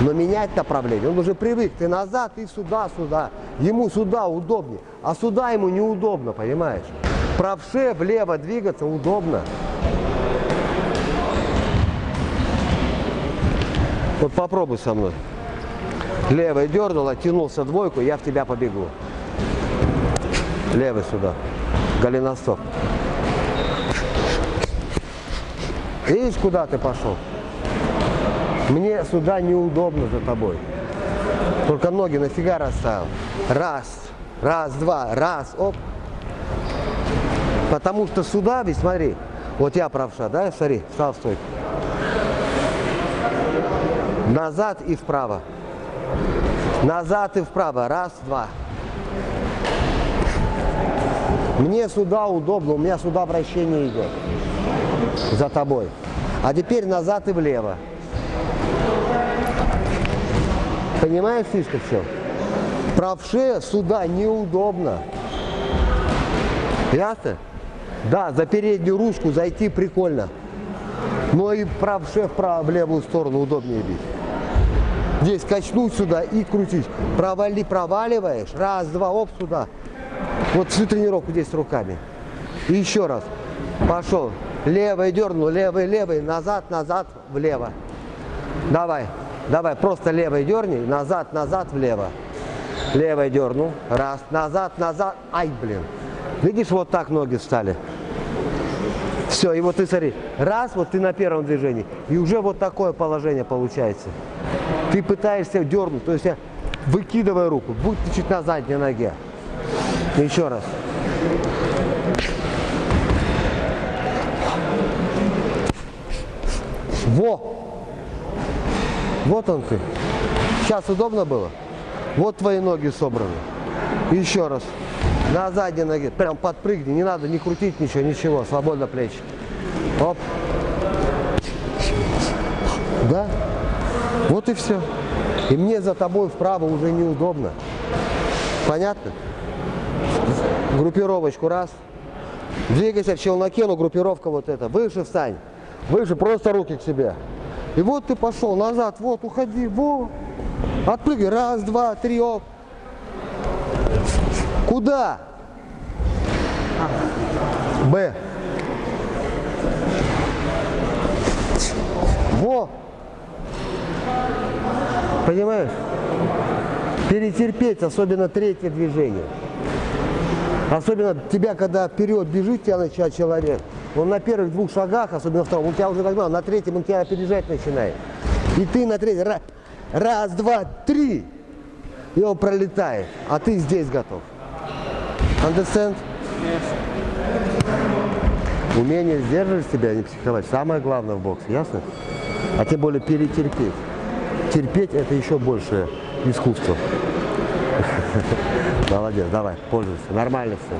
Но менять направление, он уже привык, ты назад, ты сюда, сюда. Ему сюда удобнее, а сюда ему неудобно, понимаешь? Правше влево двигаться удобно. Вот попробуй со мной. Левой дернул, оттянулся двойку, я в тебя побегу. Левый сюда. Голеностоп. Видишь, куда ты пошел? Мне сюда неудобно за тобой. Только ноги нафига расставил. Раз, раз, два, раз, оп. Потому что сюда, ведь смотри, вот я правша, да, смотри, встал в стойку. Назад и вправо. Назад и вправо. Раз, два. Мне сюда удобно, у меня сюда вращение идет. За тобой. А теперь назад и влево. Понимаешь фишка все? Правше сюда неудобно. Ясно? Да, за переднюю ручку зайти прикольно. Но и правше вправо, в левую сторону удобнее бить. Здесь качнуть сюда и крутить. Провали, проваливаешь. Раз, два, оп, сюда. Вот всю тренировку здесь руками. И еще раз. Пошел. Левый дернул, левый, левый, назад, назад, влево. Давай, давай, просто левый дерни, назад, назад, влево. Левый дернул, раз, назад, назад, ай, блин. Видишь, вот так ноги встали. Все, и вот ты смотри, раз, вот ты на первом движении, и уже вот такое положение получается. Ты пытаешься дернуть, то есть я выкидывай руку, будь ты чуть на задней ноге. Еще раз. Во! Вот он ты. Сейчас удобно было? Вот твои ноги собраны. Еще раз. На задней ноге. Прям подпрыгни. Не надо не крутить ничего, ничего. Свободно плечи. Оп. Да? Вот и все. И мне за тобой вправо уже неудобно. Понятно? Группировочку раз. Двигайся в челноке, но группировка вот эта. Выше встань. Выше, просто руки к себе. И вот ты пошел назад, вот, уходи, во. Отпрыгай, раз, два, три, оп. Куда? Б. Во. Понимаешь? Перетерпеть, особенно третье движение. Особенно тебя, когда вперед бежит тебя начинает человек, он на первых двух шагах, особенно втором, он тебя уже догнал, на третьем он тебя опережать начинает. И ты на третьем, раз, раз два, три, и он пролетает, а ты здесь готов. Understand? Yes. Умение сдерживать себя, а не психовать, самое главное в боксе, ясно? А тем более перетерпеть. Терпеть это еще большее искусство. Молодец, давай, пользуйся. Нормально все.